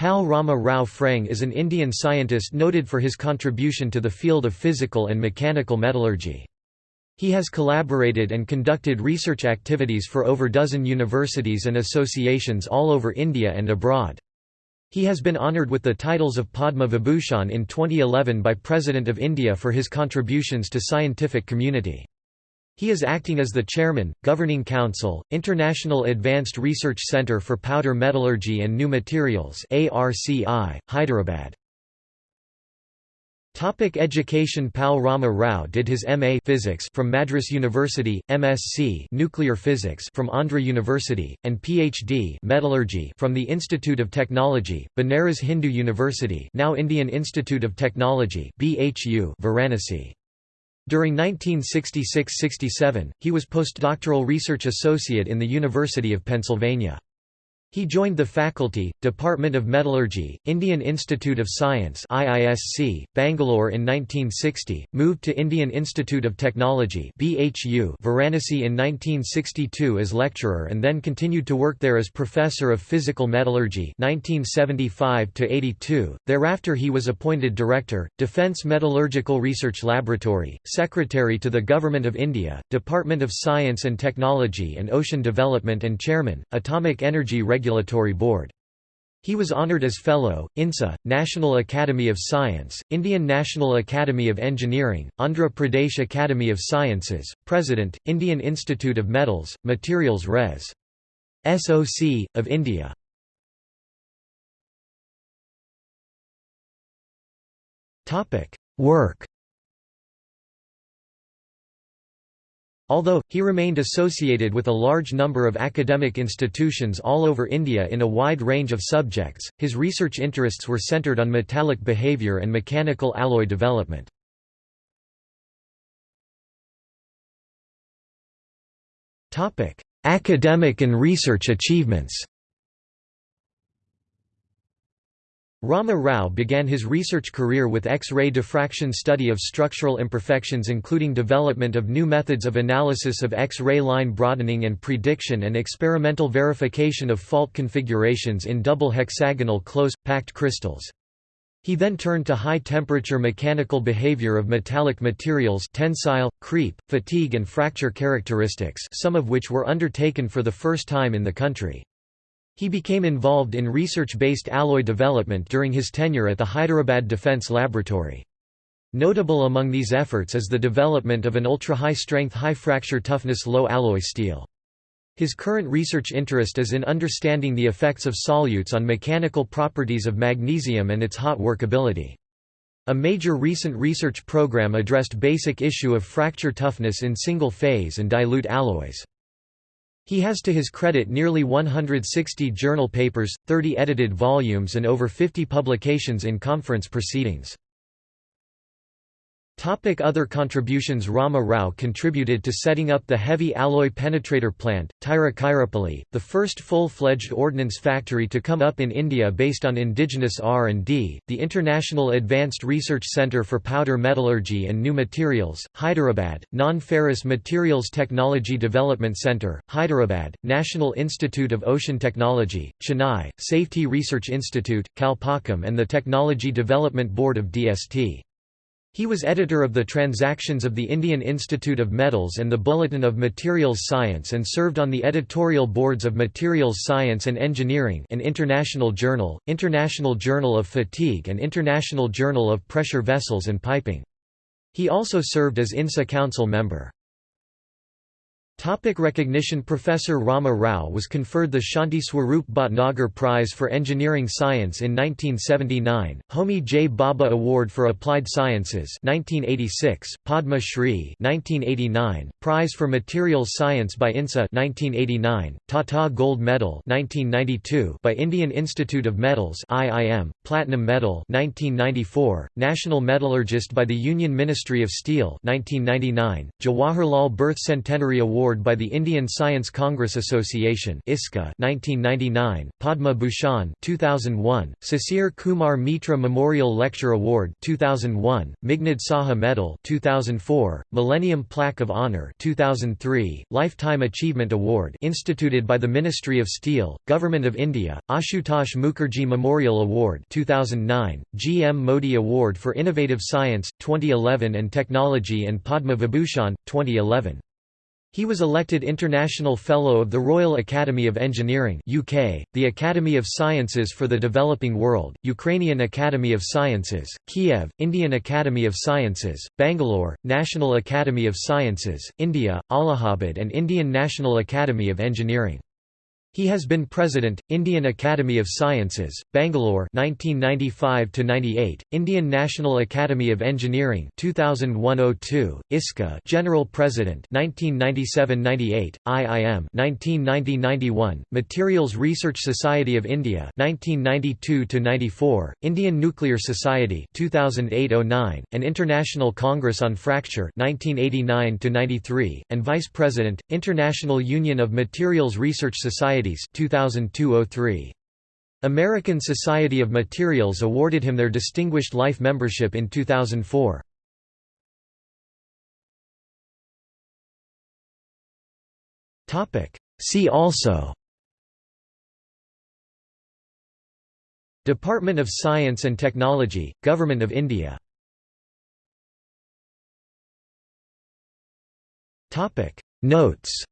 Pal Rama Rao FREng is an Indian scientist noted for his contribution to the field of physical and mechanical metallurgy. He has collaborated and conducted research activities for over dozen universities and associations all over India and abroad. He has been honoured with the titles of Padma Vibhushan in 2011 by President of India for his contributions to scientific community. He is acting as the chairman, Governing Council, International Advanced Research Centre for Powder Metallurgy and New Materials Hyderabad. Topic education Pal Rama Rao did his MA physics from Madras University, MSc nuclear physics from Andhra University, and PhD metallurgy from the Institute of Technology, Banaras Hindu University now Indian Institute of Technology BHU Varanasi. During 1966–67, he was postdoctoral research associate in the University of Pennsylvania. He joined the faculty, Department of Metallurgy, Indian Institute of Science IISC, Bangalore in 1960, moved to Indian Institute of Technology BHU Varanasi in 1962 as lecturer and then continued to work there as professor of physical metallurgy 1975 -82. Thereafter he was appointed director, Defence Metallurgical Research Laboratory, secretary to the Government of India, Department of Science and Technology and Ocean Development and chairman, Atomic Energy Regulatory Board. He was honored as Fellow, INSA, National Academy of Science, Indian National Academy of Engineering, Andhra Pradesh Academy of Sciences, President, Indian Institute of Metals, Materials Res. SOC, of India. Work Although, he remained associated with a large number of academic institutions all over India in a wide range of subjects, his research interests were centred on metallic behaviour and mechanical alloy development. Academic and research achievements Rama Rao began his research career with X-ray diffraction study of structural imperfections including development of new methods of analysis of X-ray line broadening and prediction and experimental verification of fault configurations in double hexagonal close, packed crystals. He then turned to high-temperature mechanical behavior of metallic materials tensile, creep, fatigue and fracture characteristics some of which were undertaken for the first time in the country. He became involved in research-based alloy development during his tenure at the Hyderabad Defence Laboratory. Notable among these efforts is the development of an ultra-high-strength high-fracture toughness low-alloy steel. His current research interest is in understanding the effects of solutes on mechanical properties of magnesium and its hot workability. A major recent research program addressed basic issue of fracture toughness in single-phase and dilute alloys. He has to his credit nearly 160 journal papers, 30 edited volumes and over 50 publications in conference proceedings. Topic other contributions Rama Rao contributed to setting up the heavy alloy penetrator plant, Tiruchirappalli, the first full-fledged ordnance factory to come up in India based on indigenous R&D, the International Advanced Research Centre for Powder Metallurgy and New Materials, Hyderabad, Non-Ferrous Materials Technology Development Centre, Hyderabad, National Institute of Ocean Technology, Chennai, Safety Research Institute, Kalpakkam and the Technology Development Board of DST. He was editor of the Transactions of the Indian Institute of Metals and the Bulletin of Materials Science and served on the editorial boards of Materials Science and Engineering an international journal, International Journal of Fatigue and International Journal of Pressure Vessels and Piping. He also served as INSA Council member. Topic recognition Professor Rama Rao was conferred the Shanti Swarup Bhatnagar Prize for Engineering Science in 1979, Homi J. Bhabha Award for Applied Sciences 1986, Padma Shri 1989, Prize for Materials Science by INSA 1989, Tata Gold Medal 1992 by Indian Institute of Metals IIM, Platinum Medal 1994, National Metallurgist by the Union Ministry of Steel 1999, Jawaharlal Birth Centenary Award Award by the Indian Science Congress Association (ISCA) 1999, Padma Bhushan 2001, Sisir Kumar Mitra Memorial Lecture Award 2001, Meghnad Saha Medal 2004, Millennium Plaque of Honor 2003, Lifetime Achievement Award instituted by the Ministry of Steel, Government of India, Ashutosh Mukherjee Memorial Award 2009, G. M. Modi Award for Innovative Science 2011 and Technology and Padma Vibhushan 2011. He was elected International Fellow of the Royal Academy of Engineering UK, the Academy of Sciences for the Developing World, Ukrainian Academy of Sciences, Kiev, Indian Academy of Sciences, Bangalore, National Academy of Sciences, India, Allahabad and Indian National Academy of Engineering. He has been President, Indian Academy of Sciences, Bangalore 1995 98, Indian National Academy of Engineering 2001-02, ISCA General President 1997-98, IIM 1990-91, Materials Research Society of India 1992-94, Indian Nuclear Society 2008-09, and International Congress on Fracture 1989-93, and Vice President, International Union of Materials Research Society Societies 2002 American Society of Materials awarded him their Distinguished Life Membership in 2004. See also Department of Science and Technology, Government of India. Notes